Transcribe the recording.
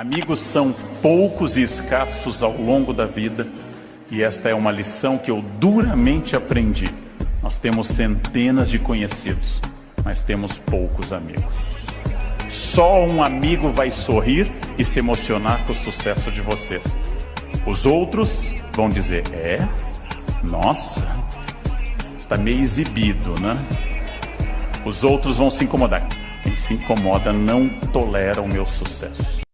Amigos são poucos e escassos ao longo da vida, e esta é uma lição que eu duramente aprendi. Nós temos centenas de conhecidos, mas temos poucos amigos. Só um amigo vai sorrir e se emocionar com o sucesso de vocês. Os outros vão dizer: É, nossa, está meio exibido, né? Os outros vão se incomodar. Quem se incomoda não tolera o meu sucesso.